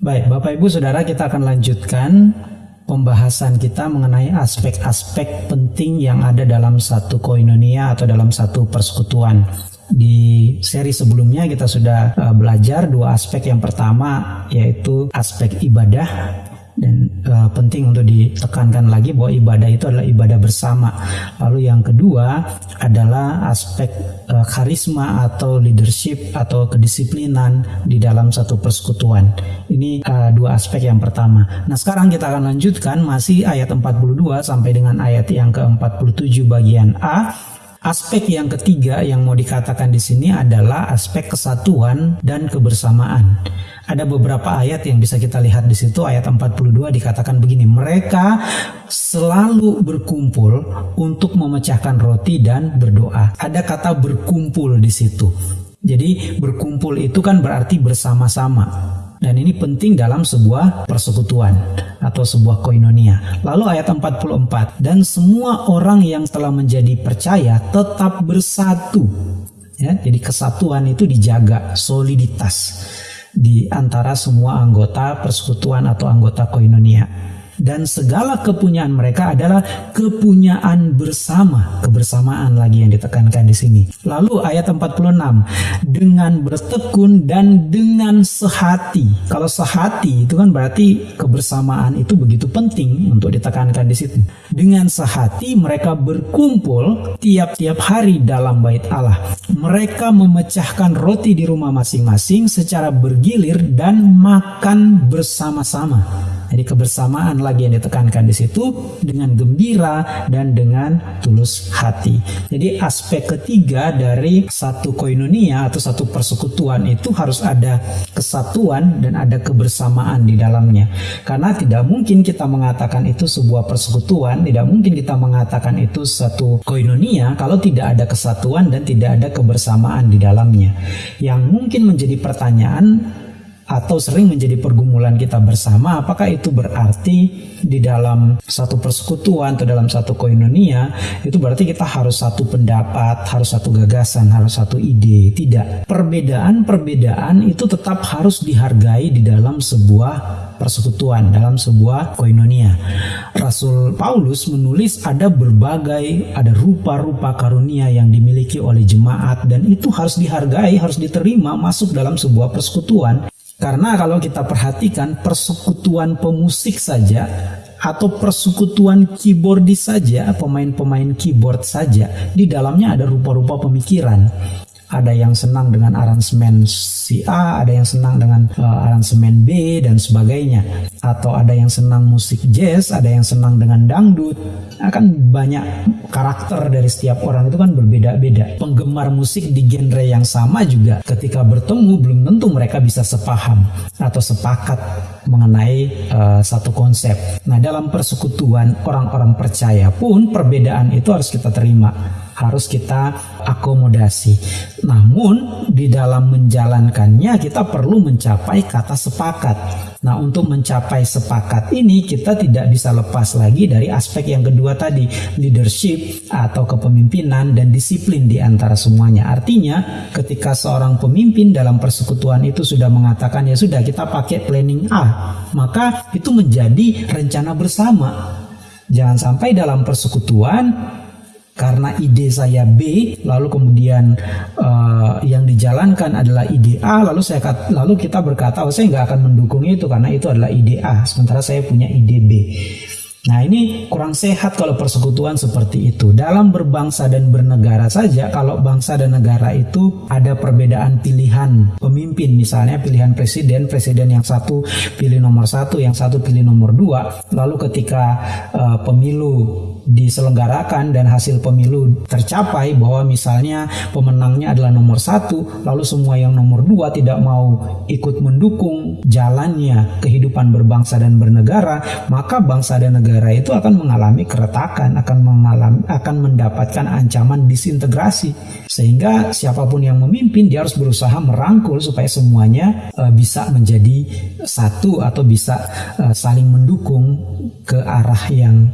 Baik, Bapak Ibu Saudara, kita akan lanjutkan pembahasan kita mengenai aspek-aspek penting yang ada dalam satu koinonia atau dalam satu persekutuan. Di seri sebelumnya kita sudah uh, belajar dua aspek yang pertama yaitu aspek ibadah dan uh, penting untuk ditekankan lagi bahwa ibadah itu adalah ibadah bersama. Lalu yang kedua adalah aspek uh, karisma atau leadership atau kedisiplinan di dalam satu persekutuan. Ini uh, dua aspek yang pertama. Nah, sekarang kita akan lanjutkan masih ayat 42 sampai dengan ayat yang ke-47 bagian A. Aspek yang ketiga yang mau dikatakan di sini adalah aspek kesatuan dan kebersamaan. Ada beberapa ayat yang bisa kita lihat di situ. Ayat 42 dikatakan begini mereka selalu berkumpul untuk memecahkan roti dan berdoa. Ada kata berkumpul di situ. Jadi berkumpul itu kan berarti bersama-sama dan ini penting dalam sebuah persekutuan atau sebuah koinonia. Lalu ayat 44, dan semua orang yang telah menjadi percaya tetap bersatu. Ya, jadi kesatuan itu dijaga, soliditas di antara semua anggota persekutuan atau anggota koinonia dan segala kepunyaan mereka adalah kepunyaan bersama, kebersamaan lagi yang ditekankan di sini. Lalu ayat 46, dengan bertekun dan dengan sehati. Kalau sehati itu kan berarti kebersamaan itu begitu penting untuk ditekankan di situ. Dengan sehati mereka berkumpul tiap-tiap hari dalam bait Allah. Mereka memecahkan roti di rumah masing-masing secara bergilir dan makan bersama-sama. Jadi kebersamaan lagi yang ditekankan di situ dengan gembira dan dengan tulus hati. Jadi aspek ketiga dari satu koinonia atau satu persekutuan itu harus ada kesatuan dan ada kebersamaan di dalamnya. Karena tidak mungkin kita mengatakan itu sebuah persekutuan, tidak mungkin kita mengatakan itu satu koinonia kalau tidak ada kesatuan dan tidak ada kebersamaan di dalamnya. Yang mungkin menjadi pertanyaan atau sering menjadi pergumulan kita bersama apakah itu berarti di dalam satu persekutuan atau dalam satu koinonia itu berarti kita harus satu pendapat harus satu gagasan harus satu ide. Tidak. Perbedaan-perbedaan itu tetap harus dihargai di dalam sebuah persekutuan dalam sebuah koinonia. Rasul Paulus menulis ada berbagai ada rupa-rupa karunia yang dimiliki oleh jemaat dan itu harus dihargai harus diterima masuk dalam sebuah persekutuan karena kalau kita perhatikan persekutuan pemusik saja atau persekutuan keyboardis saja, pemain-pemain keyboard saja, di dalamnya ada rupa-rupa pemikiran ada yang senang dengan aransemen si A, ada yang senang dengan uh, aransemen B dan sebagainya. Atau ada yang senang musik jazz, ada yang senang dengan dangdut. Akan banyak karakter dari setiap orang itu kan berbeda-beda. Penggemar musik di genre yang sama juga ketika bertemu belum tentu mereka bisa sepaham atau sepakat mengenai uh, satu konsep. Nah, dalam persekutuan orang-orang percaya pun perbedaan itu harus kita terima harus kita akomodasi. Namun di dalam menjalankannya kita perlu mencapai kata sepakat. Nah, untuk mencapai sepakat ini kita tidak bisa lepas lagi dari aspek yang kedua tadi, leadership atau kepemimpinan dan disiplin di antara semuanya. Artinya, ketika seorang pemimpin dalam persekutuan itu sudah mengatakan ya sudah kita pakai planning A, maka itu menjadi rencana bersama. Jangan sampai dalam persekutuan karena ide saya B lalu kemudian uh, yang dijalankan adalah ide A lalu saya lalu kita berkata oh saya nggak akan mendukung itu karena itu adalah ide A sementara saya punya ide B Nah ini kurang sehat kalau persekutuan seperti itu. Dalam berbangsa dan bernegara saja, kalau bangsa dan negara itu ada perbedaan pilihan pemimpin, misalnya pilihan presiden, presiden yang satu pilih nomor satu, yang satu pilih nomor dua. Lalu ketika uh, pemilu diselenggarakan dan hasil pemilu tercapai bahwa misalnya pemenangnya adalah nomor satu, lalu semua yang nomor dua tidak mau ikut mendukung jalannya kehidupan berbangsa dan bernegara, maka bangsa dan negara itu akan mengalami keretakan, akan mengalami, akan mendapatkan ancaman disintegrasi, sehingga siapa pun yang memimpin dia harus berusaha merangkul supaya semuanya uh, bisa menjadi satu atau bisa uh, saling mendukung ke arah yang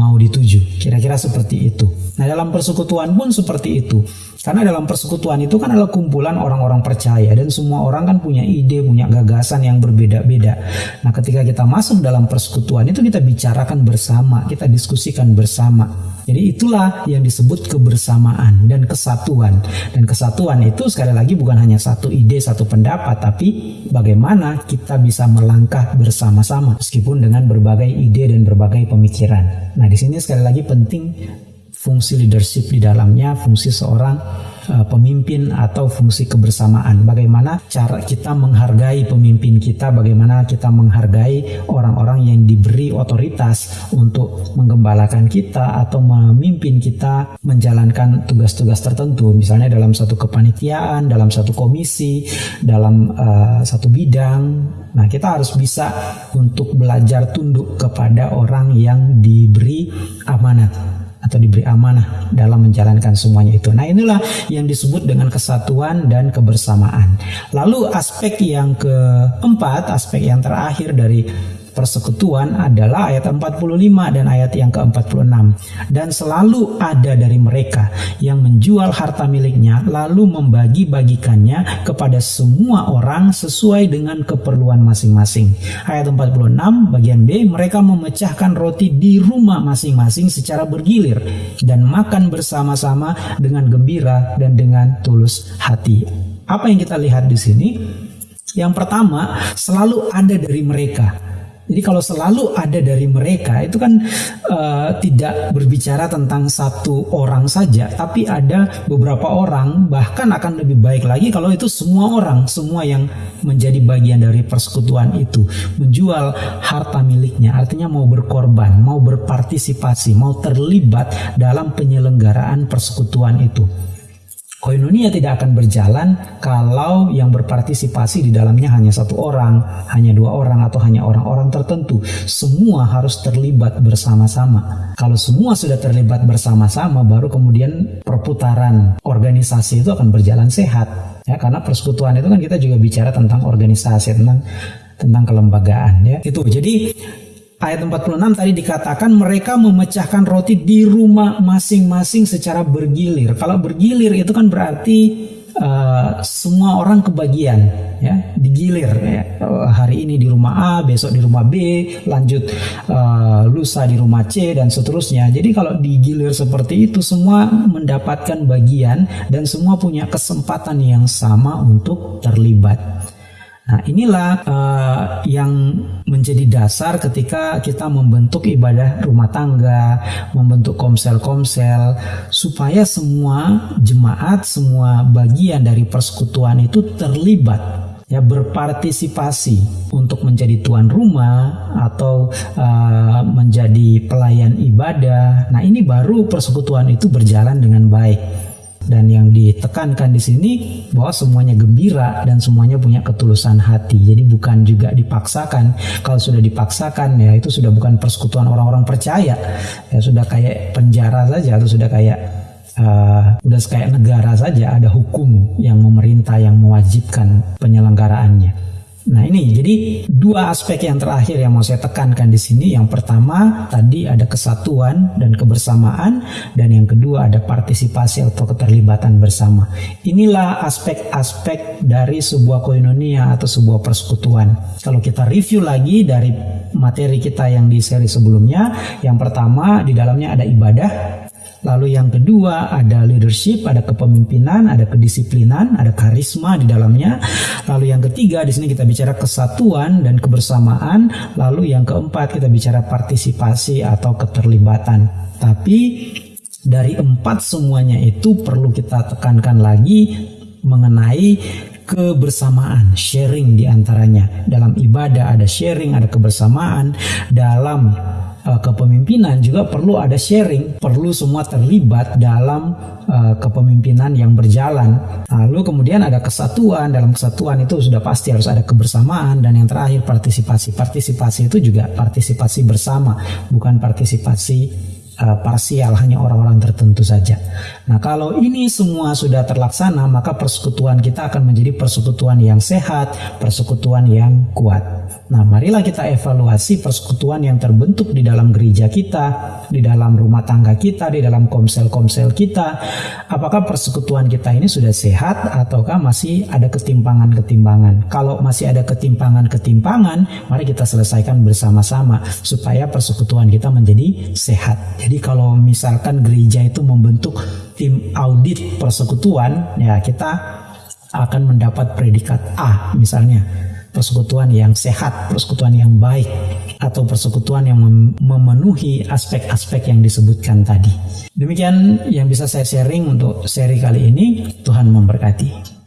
mau dituju. Kira-kira seperti itu. Nah, dalam persekutuan pun seperti itu. Karena dalam persekutuan itu kan adalah kumpulan orang-orang percaya dan semua orang kan punya ide, punya gagasan yang berbeda-beda. Nah, ketika kita masuk dalam persekutuan itu kita bicarakan bersama, kita diskusikan bersama. Jadi itulah yang disebut kebersamaan dan kesatuan. Dan kesatuan itu sekali lagi bukan hanya satu ide, satu pendapat, tapi bagaimana kita bisa melangkah bersama-sama meskipun dengan berbagai ide dan berbagai pemikiran. Nah, di sini sekali lagi penting fungsi leadership di dalamnya, fungsi seorang uh, pemimpin atau fungsi kebersamaan. Bagaimana cara kita menghargai pemimpin kita, bagaimana kita menghargai orang-orang yang diberi otoritas untuk menggembalakan kita atau memimpin kita menjalankan tugas-tugas tertentu, misalnya dalam satu kepanitiaan, dalam satu komisi, dalam uh, satu bidang. Nah, kita harus bisa untuk belajar tunduk kepada orang yang diberi amanat atau diberi amanah dalam menjalankan semuanya itu. Nah, inilah yang disebut dengan kesatuan dan kebersamaan. Lalu aspek yang keempat, aspek yang terakhir dari persekutuan adalah ayat 45 dan ayat yang ke-46 dan selalu ada dari mereka yang menjual harta miliknya lalu membagi-bagikannya kepada semua orang sesuai dengan keperluan masing-masing. Ayat 46 bagian B mereka memecahkan roti di rumah masing-masing secara bergilir dan makan bersama-sama dengan gembira dan dengan tulus hati. Apa yang kita lihat di sini? Yang pertama, selalu ada dari mereka jadi kalau selalu ada dari mereka itu kan uh, tidak berbicara tentang satu orang saja, tapi ada beberapa orang bahkan akan lebih baik lagi kalau itu semua orang, semua yang menjadi bagian dari persekutuan itu menjual harta miliknya, artinya mau berkorban, mau berpartisipasi, mau terlibat dalam penyelenggaraan persekutuan itu. Koinonia tidak akan berjalan kalau yang berpartisipasi di dalamnya hanya satu orang, hanya dua orang, atau hanya orang-orang tertentu. Semua harus terlibat bersama-sama. Kalau semua sudah terlibat bersama-sama, baru kemudian perputaran organisasi itu akan berjalan sehat. Ya, karena persekutuan itu kan kita juga bicara tentang organisasi, tentang tentang kelembagaan. Ya, itu. Jadi ayat 46 tadi dikatakan mereka memecahkan roti di rumah masing-masing secara bergilir. Kalau bergilir itu kan berarti uh, semua orang kebagian ya, digilir ya. Uh, hari ini di rumah A, besok di rumah B, lanjut uh, lusa di rumah C dan seterusnya. Jadi kalau digilir seperti itu semua mendapatkan bagian dan semua punya kesempatan yang sama untuk terlibat. Nah, inilah uh, yang menjadi dasar ketika kita membentuk ibadah rumah tangga, membentuk komsel-komsel, supaya semua jemaat, semua bagian dari persekutuan itu terlibat ya berpartisipasi untuk menjadi tuan rumah atau uh, menjadi pelayan ibadah. Nah, ini baru persekutuan itu berjalan dengan baik. Dan yang ditekankan di sini bahwa semuanya gembira dan semuanya punya ketulusan hati. Jadi bukan juga dipaksakan. Kalau sudah dipaksakan ya itu sudah bukan persekutuan orang-orang percaya. Ya sudah kayak penjara saja atau sudah kayak uh, udah kayak negara saja ada hukum yang memerintah yang mewajibkan penyelenggaraannya. Nah ini jadi dua aspek yang terakhir yang mau saya tekankan di sini. Yang pertama tadi ada kesatuan dan kebersamaan dan yang kedua ada partisipasi atau keterlibatan bersama. Inilah aspek-aspek dari sebuah koinonia atau sebuah persekutuan. Kalau kita review lagi dari materi kita yang di seri sebelumnya, yang pertama di dalamnya ada ibadah, Lalu yang kedua ada leadership, ada kepemimpinan, ada kedisiplinan, ada karisma di dalamnya. Lalu yang ketiga di sini kita bicara kesatuan dan kebersamaan. Lalu yang keempat kita bicara partisipasi atau keterlibatan. Tapi dari empat semuanya itu perlu kita tekankan lagi mengenai kebersamaan, sharing di antaranya. Dalam ibadah ada sharing, ada kebersamaan. Dalam uh, kepemimpinan juga perlu ada sharing, perlu semua terlibat dalam uh, kepemimpinan yang berjalan. Lalu kemudian ada kesatuan, dalam kesatuan itu sudah pasti harus ada kebersamaan dan yang terakhir partisipasi. Partisipasi itu juga partisipasi bersama, bukan partisipasi uh, parsial hanya orang-orang tertentu saja. Nah, kalau ini semua sudah terlaksana, maka persekutuan kita akan menjadi persekutuan yang sehat, persekutuan yang kuat. Nah, marilah kita evaluasi persekutuan yang terbentuk di dalam gereja kita, di dalam rumah tangga kita, di dalam komsel-komsel kita. Apakah persekutuan kita ini sudah sehat ataukah masih ada ketimpangan-ketimpangan? Kalau masih ada ketimpangan-ketimpangan, mari kita selesaikan bersama-sama supaya persekutuan kita menjadi sehat. Jadi kalau misalkan gereja itu membentuk tim audit persekutuan, ya kita akan mendapat predikat A misalnya persekutuan yang sehat, persekutuan yang baik atau persekutuan yang memenuhi aspek-aspek yang disebutkan tadi. Demikian yang bisa saya sharing untuk seri kali ini. Tuhan memberkati.